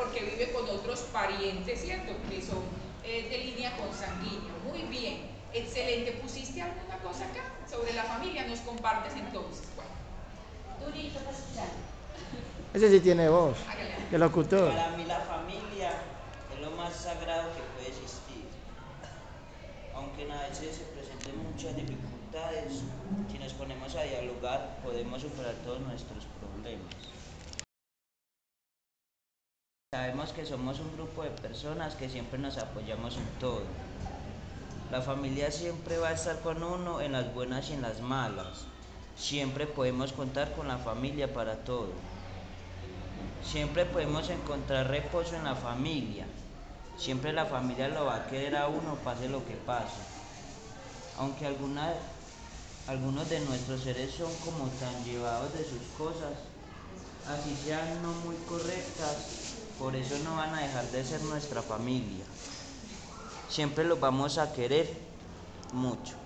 porque vive con otros parientes, ¿cierto? Que son eh, de línea consanguínea. Muy bien, excelente. ¿Pusiste alguna cosa acá sobre la familia? ¿Nos compartes entonces? Bueno. Durito para Ese sí tiene voz, de locutor. Para mí la familia es lo más sagrado que puede existir. Aunque a veces se presenten muchas dificultades, si nos ponemos a dialogar podemos superar todos nuestros problemas. Sabemos que somos un grupo de personas que siempre nos apoyamos en todo. La familia siempre va a estar con uno en las buenas y en las malas. Siempre podemos contar con la familia para todo. Siempre podemos encontrar reposo en la familia. Siempre la familia lo va a querer a uno, pase lo que pase. Aunque algunos de nuestros seres son como tan llevados de sus cosas, así sean no muy correctas, por eso no van a dejar de ser nuestra familia. Siempre los vamos a querer mucho.